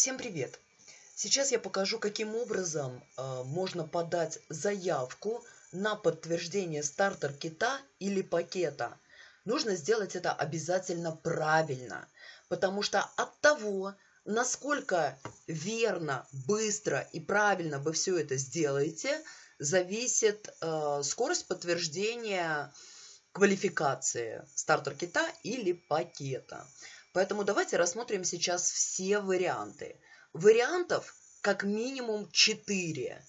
Всем привет! Сейчас я покажу, каким образом э, можно подать заявку на подтверждение стартер-кита или пакета. Нужно сделать это обязательно правильно, потому что от того, насколько верно, быстро и правильно вы все это сделаете, зависит э, скорость подтверждения квалификации стартер-кита или пакета. Поэтому давайте рассмотрим сейчас все варианты. Вариантов как минимум 4.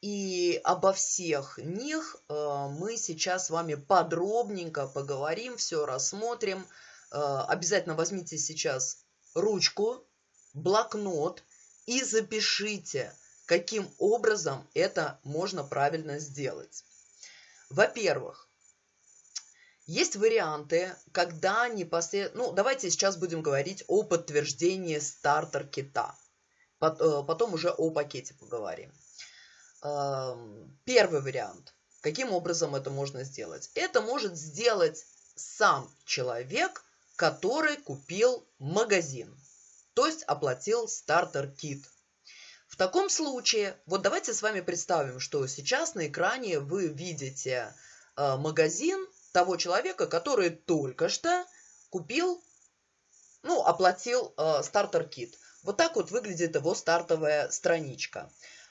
И обо всех них э, мы сейчас с вами подробненько поговорим, все рассмотрим. Э, обязательно возьмите сейчас ручку, блокнот и запишите, каким образом это можно правильно сделать. Во-первых, есть варианты, когда непосредственно... Ну, давайте сейчас будем говорить о подтверждении стартер-кита. Э, потом уже о пакете поговорим. Эм, первый вариант. Каким образом это можно сделать? Это может сделать сам человек, который купил магазин. То есть оплатил стартер-кит. В таком случае, вот давайте с вами представим, что сейчас на экране вы видите э, магазин, того человека, который только что купил, ну, оплатил э, стартер-кит. Вот так вот выглядит его стартовая страничка.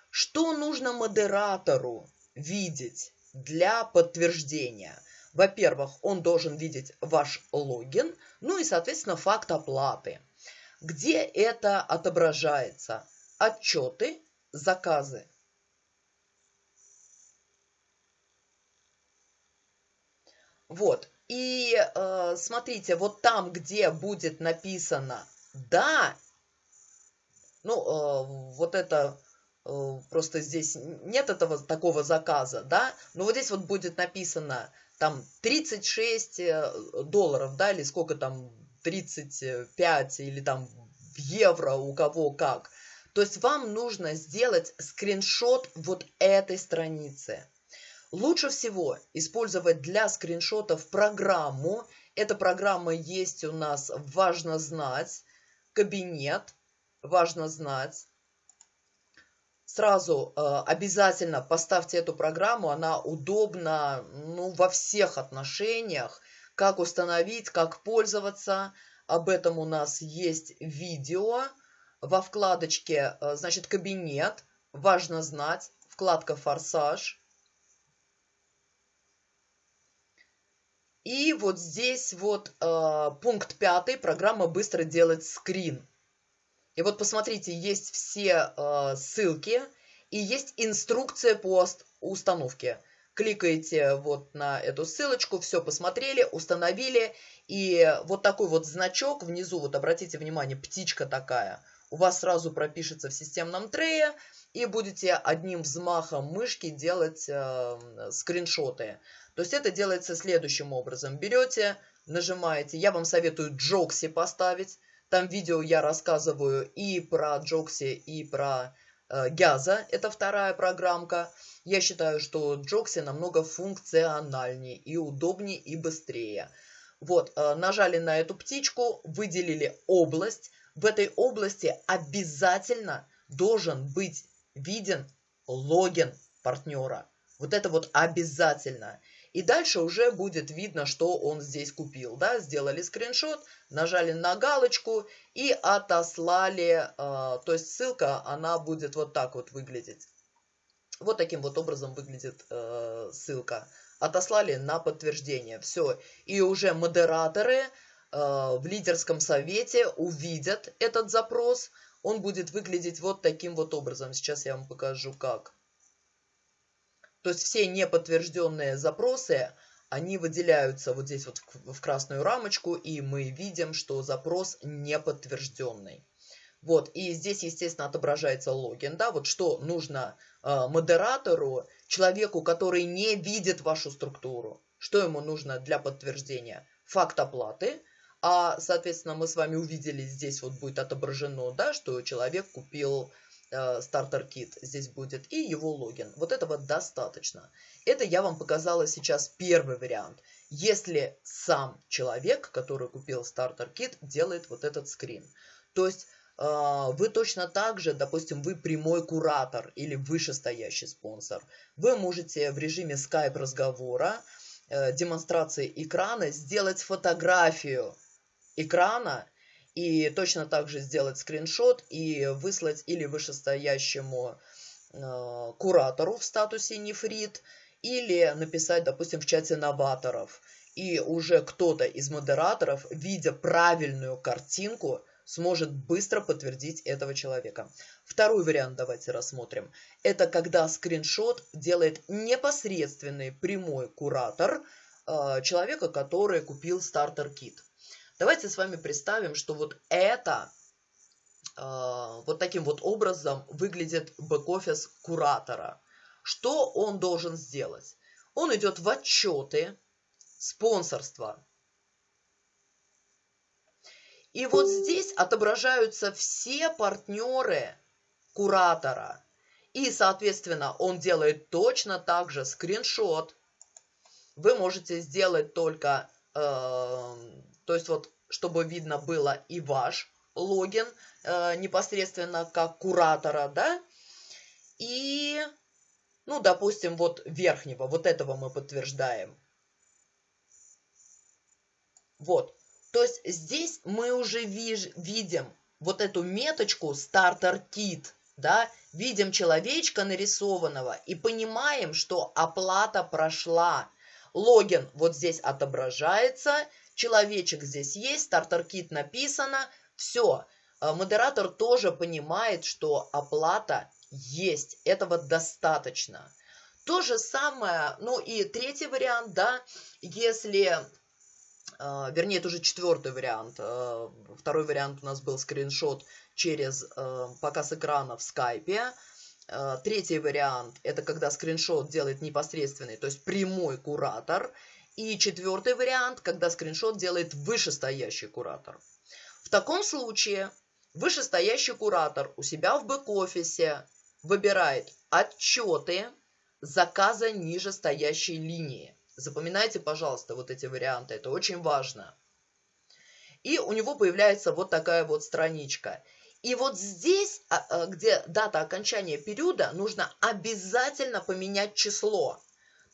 Что нужно модератору видеть для подтверждения? Во-первых, он должен видеть ваш логин, ну и, соответственно, факт оплаты. Где это отображается? Отчеты, заказы. Вот. И э, смотрите, вот там, где будет написано «да», ну, э, вот это э, просто здесь нет этого такого заказа, да, но вот здесь вот будет написано там 36 э, долларов, да, или сколько там, 35 или там в евро у кого как. То есть вам нужно сделать скриншот вот этой страницы. Лучше всего использовать для скриншотов программу. Эта программа есть у нас «Важно знать», «Кабинет», «Важно знать». Сразу э, обязательно поставьте эту программу, она удобна ну, во всех отношениях. Как установить, как пользоваться. Об этом у нас есть видео во вкладочке, э, значит, «Кабинет», «Важно знать», вкладка «Форсаж». И вот здесь вот э, пункт пятый, программа быстро делает скрин. И вот посмотрите, есть все э, ссылки и есть инструкция по установке. Кликаете вот на эту ссылочку, все посмотрели, установили. И вот такой вот значок внизу, вот обратите внимание, птичка такая, у вас сразу пропишется в системном трее и будете одним взмахом мышки делать э, скриншоты. То есть это делается следующим образом. Берете, нажимаете, я вам советую Джокси поставить. Там видео я рассказываю и про Джокси, и про э, Гяза. Это вторая программка. Я считаю, что Джокси намного функциональнее и удобнее и быстрее. Вот, э, нажали на эту птичку, выделили область. В этой области обязательно должен быть виден логин партнера. Вот это вот обязательно. И дальше уже будет видно, что он здесь купил. Да? Сделали скриншот, нажали на галочку и отослали. Э, то есть ссылка, она будет вот так вот выглядеть. Вот таким вот образом выглядит э, ссылка. Отослали на подтверждение. Все. И уже модераторы э, в лидерском совете увидят этот запрос. Он будет выглядеть вот таким вот образом. Сейчас я вам покажу как. То есть все неподтвержденные запросы, они выделяются вот здесь вот в красную рамочку, и мы видим, что запрос неподтвержденный. Вот, и здесь, естественно, отображается логин, да, вот что нужно э, модератору, человеку, который не видит вашу структуру, что ему нужно для подтверждения? Факт оплаты, а, соответственно, мы с вами увидели, здесь вот будет отображено, да, что человек купил стартер-кит здесь будет и его логин. Вот этого достаточно. Это я вам показала сейчас первый вариант. Если сам человек, который купил стартер-кит, делает вот этот скрин. То есть а, вы точно так же, допустим, вы прямой куратор или вышестоящий спонсор, вы можете в режиме Skype разговора, э, демонстрации экрана сделать фотографию экрана и точно так же сделать скриншот и выслать или вышестоящему э, куратору в статусе нефрит, или написать, допустим, в чате новаторов. И уже кто-то из модераторов, видя правильную картинку, сможет быстро подтвердить этого человека. Второй вариант давайте рассмотрим. Это когда скриншот делает непосредственный прямой куратор э, человека, который купил стартер-кит. Давайте с вами представим, что вот это э, вот таким вот образом выглядит бэк-офис куратора. Что он должен сделать? Он идет в отчеты спонсорства и вот здесь отображаются все партнеры куратора. И, соответственно, он делает точно так же скриншот. Вы можете сделать только, э, то есть вот, чтобы видно было и ваш логин э, непосредственно как куратора, да, и, ну, допустим, вот верхнего, вот этого мы подтверждаем. Вот, то есть здесь мы уже виж, видим вот эту меточку стартер кит, да, видим человечка нарисованного и понимаем, что оплата прошла. Логин вот здесь отображается, человечек здесь есть, стартер кит написано, все. Э, модератор тоже понимает, что оплата есть, этого достаточно. То же самое, ну и третий вариант, да, если а, вернее, это уже четвертый вариант. А, второй вариант у нас был скриншот через показ экрана в скайпе. Третий вариант – это когда скриншот делает непосредственный, то есть прямой куратор. И четвертый вариант, когда скриншот делает вышестоящий куратор. В таком случае вышестоящий куратор у себя в бэк-офисе выбирает отчеты заказа ниже стоящей линии. Запоминайте, пожалуйста, вот эти варианты, это очень важно. И у него появляется вот такая вот страничка. И вот здесь, а, а, где дата окончания периода, нужно обязательно поменять число.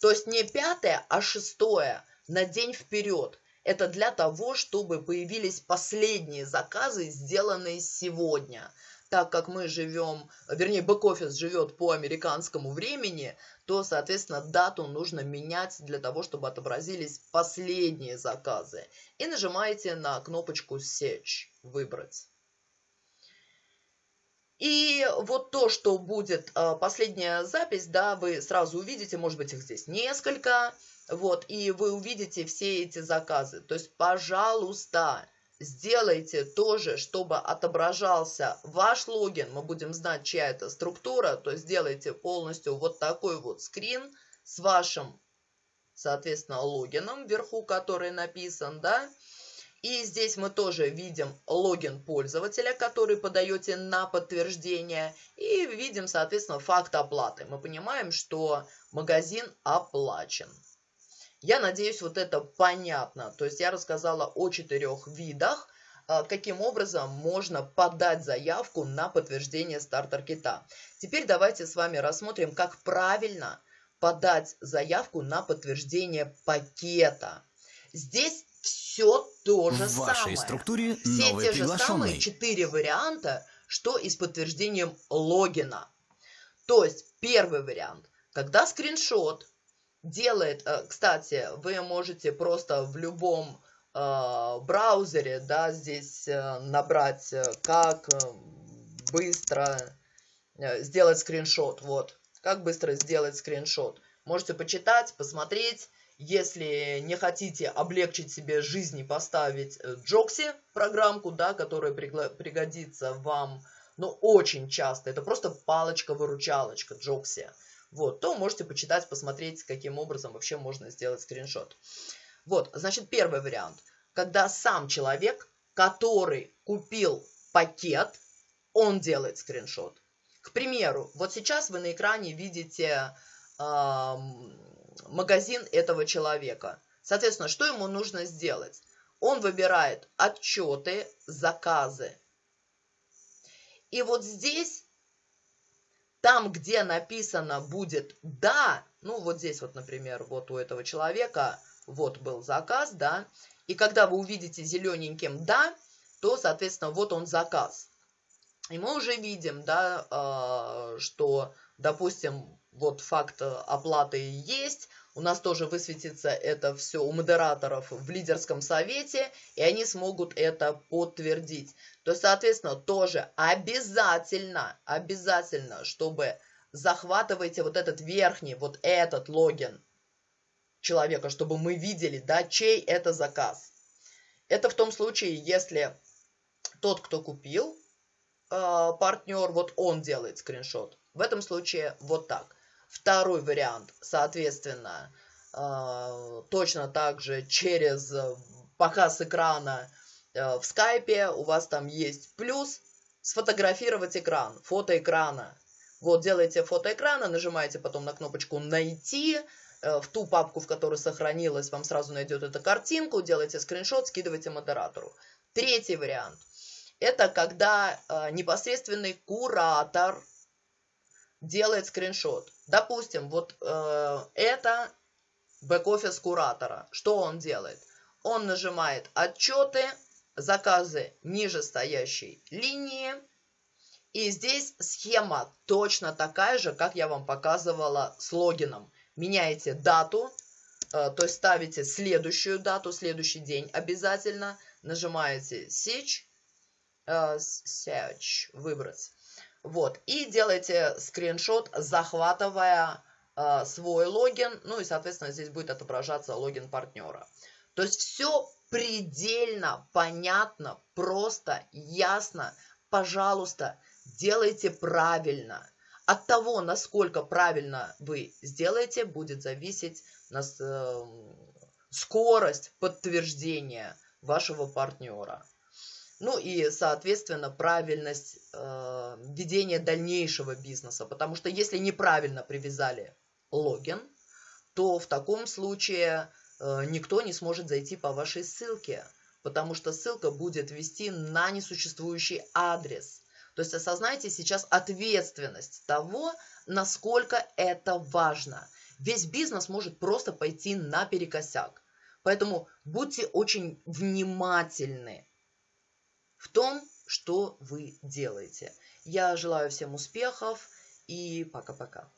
То есть не пятое, а шестое на день вперед. Это для того, чтобы появились последние заказы, сделанные сегодня так как мы живем, вернее, бэк-офис живет по американскому времени, то, соответственно, дату нужно менять для того, чтобы отобразились последние заказы. И нажимаете на кнопочку Search, выбрать. И вот то, что будет э, последняя запись, да, вы сразу увидите, может быть, их здесь несколько, вот, и вы увидите все эти заказы. То есть, пожалуйста, сделайте тоже, чтобы отображался ваш логин. Мы будем знать, чья это структура. То есть сделайте полностью вот такой вот скрин с вашим, соответственно, логином вверху, который написан, да. И здесь мы тоже видим логин пользователя, который подаете на подтверждение. И видим, соответственно, факт оплаты. Мы понимаем, что магазин оплачен. Я надеюсь, вот это понятно. То есть я рассказала о четырех видах, а, каким образом можно подать заявку на подтверждение стартер-кита. Теперь давайте с вами рассмотрим, как правильно подать заявку на подтверждение пакета. Здесь все то же В вашей структуре Все те же самые четыре варианта, что и с подтверждением логина. То есть первый вариант, когда скриншот делает, э, кстати, вы можете просто в любом э, браузере, да, здесь э, набрать, как быстро сделать скриншот, вот, как быстро сделать скриншот. Можете почитать, посмотреть, если не хотите облегчить себе жизнь и поставить Джокси программку, да, которая пригодится вам, но очень часто, это просто палочка-выручалочка Джокси вот, то можете почитать, посмотреть, каким образом вообще можно сделать скриншот. Вот, значит, первый вариант. Когда сам человек, который купил пакет, он делает скриншот. К примеру, вот сейчас вы на экране видите э, магазин этого человека. Соответственно, что ему нужно сделать? Он выбирает отчеты, заказы. И вот здесь, там, где написано будет «да», ну вот здесь вот, например, вот у этого человека, вот был заказ, да, и когда вы увидите зелененьким «да», то, соответственно, вот он заказ. И мы уже видим, да, а, что, допустим, вот факт оплаты есть, у нас тоже высветится это все у модераторов в лидерском совете, и они смогут это подтвердить. То есть, соответственно, тоже обязательно, обязательно, чтобы захватывайте вот этот верхний, вот этот логин человека, чтобы мы видели, да, чей это заказ. Это в том случае, если тот, кто купил, э, партнер, вот он делает скриншот. В этом случае вот так. Второй вариант, соответственно, э, точно так же через показ экрана э, в скайпе у вас там есть плюс сфотографировать экран, фото экрана. Вот, делаете фото экрана, нажимаете потом на кнопочку «Найти», э, в ту папку, в которой сохранилась, вам сразу найдет эту картинку, делаете скриншот, скидываете модератору. Третий вариант. Это когда э, непосредственный куратор делает скриншот. Допустим, вот э, это бэк-офис куратора. Что он делает? Он нажимает «Отчеты», «Заказы нижестоящей линии», и здесь схема точно такая же, как я вам показывала с логином. Меняете дату, э, то есть ставите следующую дату, следующий день обязательно. Нажимаете Search, э, search выбрать. Вот, и делаете скриншот, захватывая э, свой логин, ну и, соответственно, здесь будет отображаться логин партнера. То есть все предельно понятно, просто, ясно. Пожалуйста, делайте правильно. От того, насколько правильно вы сделаете, будет зависеть нас, э, скорость подтверждения вашего партнера. Ну и, соответственно, правильность э, ведения дальнейшего бизнеса. Потому что если неправильно привязали логин, то в таком случае э, никто не сможет зайти по вашей ссылке. Потому что ссылка будет вести на несуществующий адрес. То есть осознайте сейчас ответственность того, насколько это важно. Весь бизнес может просто пойти наперекосяк. Поэтому будьте очень внимательны в том, что вы делаете. Я желаю всем успехов и пока-пока.